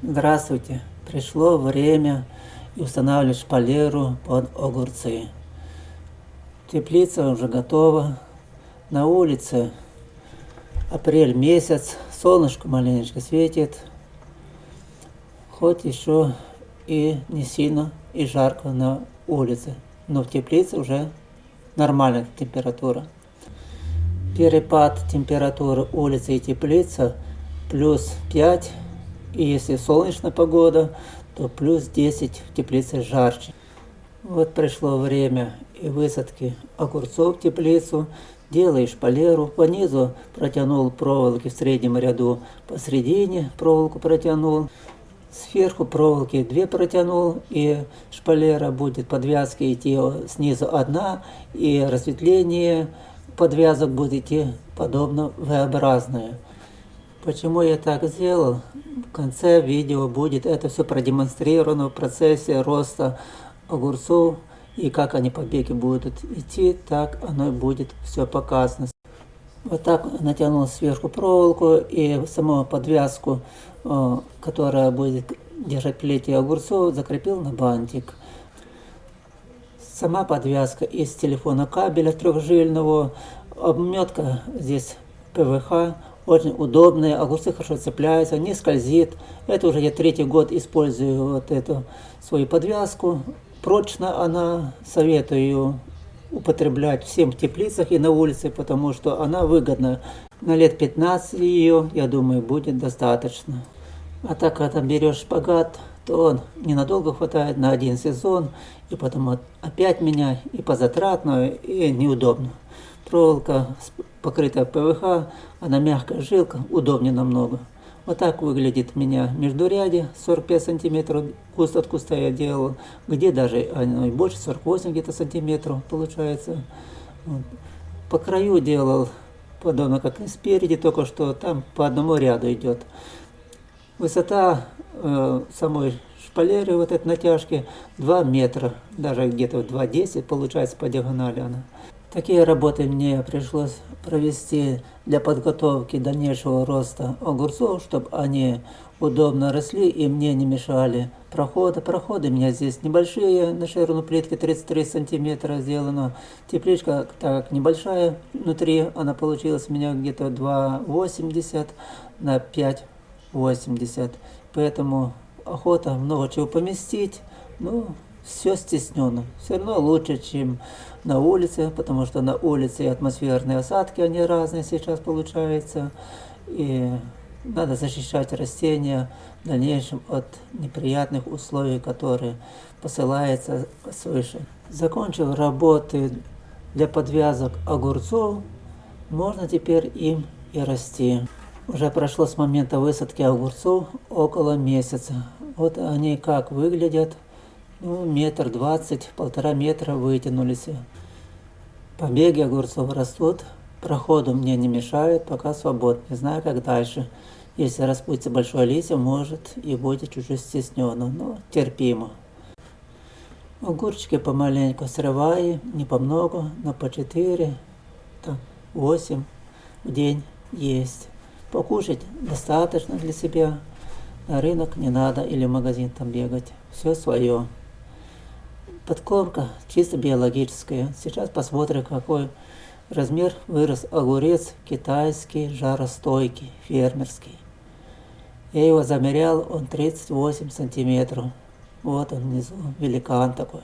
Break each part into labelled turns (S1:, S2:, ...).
S1: Здравствуйте! Пришло время устанавливать шпалеру под огурцы. Теплица уже готова. На улице апрель месяц, солнышко маленечко светит. Хоть еще и не сильно и жарко на улице, но в теплице уже нормальная температура. Перепад температуры улицы и теплица плюс 5 и если солнечная погода, то плюс 10 в теплице жарче. Вот пришло время и высадки огурцов в теплицу. Делаешь полеру, по низу протянул проволоки в среднем ряду, посередине проволоку протянул, сверху проволоки две протянул, и шпалера будет подвязки идти снизу одна, и разветвление подвязок будет идти подобно V-образное. Почему я так сделал? В конце видео будет это все продемонстрировано в процессе роста огурцов и как они побеги будут идти, так оно будет все показано. Вот так натянул сверху проволоку и саму подвязку, э, которая будет держать плети огурцов, закрепил на бантик. Сама подвязка из телефона кабеля трехжильного, обметка здесь ПВХ, очень удобная, огурцы хорошо цепляются, не скользит. Это уже я третий год использую вот эту свою подвязку. Прочно она, советую употреблять всем в теплицах и на улице, потому что она выгодна. На лет 15 ее, я думаю, будет достаточно. А так, когда берешь шпагат, то он ненадолго хватает на один сезон, и потом опять меня и по затратно, и неудобно. Проволока покрытая ПВХ, она мягкая жилка, удобнее намного. Вот так выглядит у меня междуряде, 45 сантиметров, куст от куста я делал, где даже оно и больше, 48 где-то сантиметров получается. Вот. По краю делал, подобно как и спереди, только что там по одному ряду идет. Высота э, самой шпалеры, вот этой натяжки, 2 метра, даже где-то 2,10 получается по диагонали она. Такие работы мне пришлось провести для подготовки дальнейшего роста огурцов, чтобы они удобно росли и мне не мешали проходы. Проходы у меня здесь небольшие, на ширину плитки 33 сантиметра сделано. Тепличка так небольшая внутри, она получилась у меня где-то 2,80 на 5,80. Поэтому охота много чего поместить. Ну, все стеснено. Все равно лучше, чем на улице, потому что на улице и атмосферные осадки, они разные сейчас получаются. И надо защищать растения в дальнейшем от неприятных условий, которые посылаются свыше. Закончил работы для подвязок огурцов, можно теперь им и расти. Уже прошло с момента высадки огурцов около месяца. Вот они как выглядят ну, метр двадцать, полтора метра вытянулись. Побеги огурцов растут, проходу мне не мешают, пока свободно. Не знаю, как дальше. Если распутится большое листья, может и будет чуть-чуть но терпимо. Огурчики помаленьку срываю, не по много, но по 4, там, 8 в день есть. Покушать достаточно для себя. На рынок не надо или в магазин там бегать. Все свое. Подкормка чисто биологическая. Сейчас посмотрим, какой размер вырос огурец китайский, жаростойкий, фермерский. Я его замерял, он 38 сантиметров. Вот он внизу, великан такой.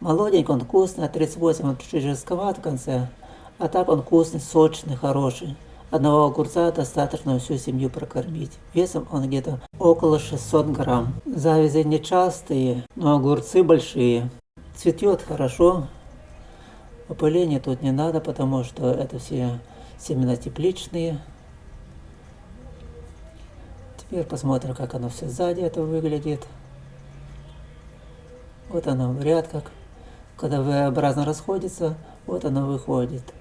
S1: Молоденький, он вкусный, а 38 он чуть-чуть жестковат в конце. А так он вкусный, сочный, хороший. Одного огурца достаточно всю семью прокормить. Весом он где-то около 600 грамм. Завязи нечастые, но огурцы большие. Цветет хорошо. Опыления тут не надо, потому что это все семена тепличные. Теперь посмотрим, как оно все сзади это выглядит. Вот оно в ряд как. Когда V-образно расходится, вот оно выходит.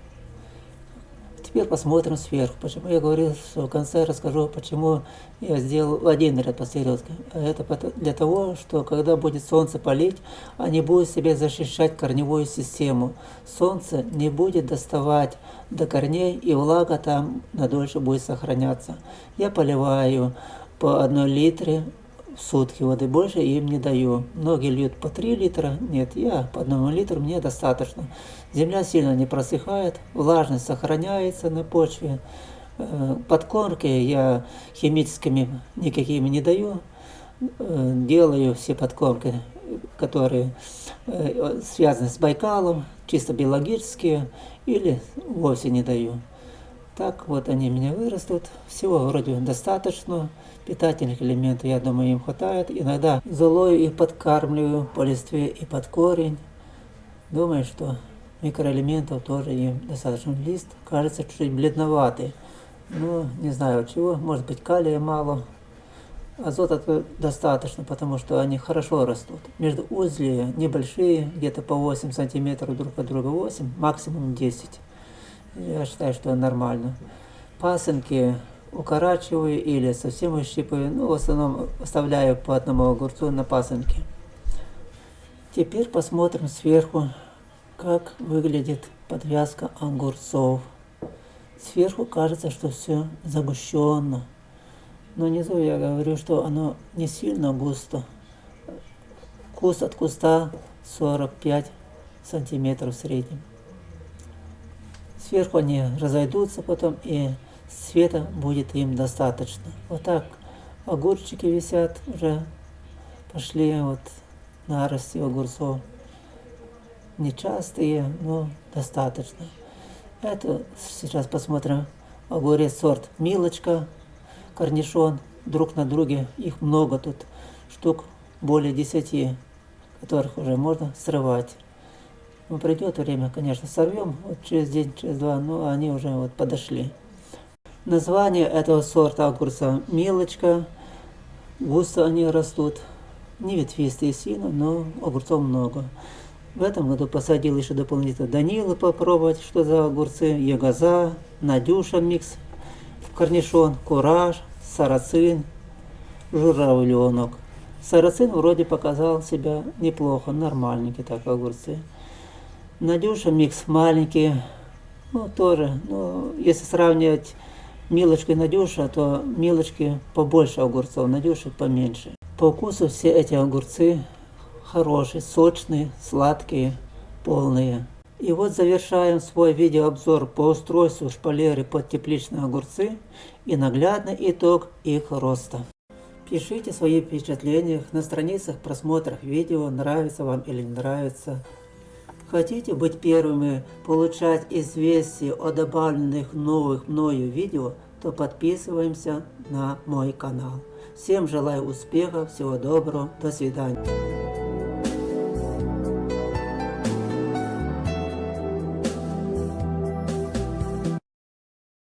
S1: Теперь посмотрим сверху. Почему я говорил, что в конце расскажу, почему я сделал один ряд посередке. А это для того, что когда будет солнце палить, они будут себе защищать корневую систему. Солнце не будет доставать до корней, и влага там надольше будет сохраняться. Я поливаю по одной литре сутки воды, больше им не даю. Многие льют по 3 литра, нет, я по одному литру мне достаточно. Земля сильно не просыхает, влажность сохраняется на почве. Э, подкормки я химическими никакими не даю, э, делаю все подкормки, которые э, связаны с Байкалом, чисто биологические, или вовсе не даю. Так вот они меня вырастут, всего вроде достаточно, питательных элементов, я думаю, им хватает. Иногда золою их подкармливаю по листве и под корень. Думаю, что микроэлементов тоже им достаточно. Лист кажется чуть бледноватый. Ну, не знаю от чего, может быть калия мало. Азота достаточно, потому что они хорошо растут. Между узли небольшие, где-то по 8 сантиметров друг от друга 8, максимум 10. Я считаю, что нормально. Пасынки укорачиваю или совсем выщипываю, ну, в основном оставляю по одному огурцу на пасынке. Теперь посмотрим сверху, как выглядит подвязка огурцов. Сверху кажется, что все загущенно. Но внизу я говорю, что оно не сильно густо. Куст от куста 45 сантиметров в среднем. Сверху они разойдутся потом и света будет им достаточно. Вот так огурчики висят уже, пошли вот нарасти огурцов. Нечастые, но достаточно. Это сейчас посмотрим огурец сорт Милочка, корнишон, друг на друге. Их много тут, штук более десяти, которых уже можно срывать. Ну, придет время, конечно, сорвем вот через день, через два, но они уже вот подошли. Название этого сорта огурца Милочка. Густо они растут. Не ветвистые сильно, но огурцов много. В этом году посадил еще дополнительно Данила попробовать, что за огурцы, Ягоза, Надюша микс, корнишон, Кураж, Сарацин, Журавленок. Сарацин вроде показал себя неплохо, нормальненький так огурцы. Надюша микс маленький, ну тоже, но если сравнивать Милочка и Надюша, то Милочки побольше огурцов, Надюши поменьше. По вкусу все эти огурцы хорошие, сочные, сладкие, полные. И вот завершаем свой видеообзор по устройству шпалеры под тепличные огурцы и наглядный итог их роста. Пишите свои впечатления на страницах просмотров видео, нравится вам или не нравится. Хотите быть первыми получать известия о добавленных новых мною видео, то подписываемся на мой канал. Всем желаю успехов, всего доброго, до свидания.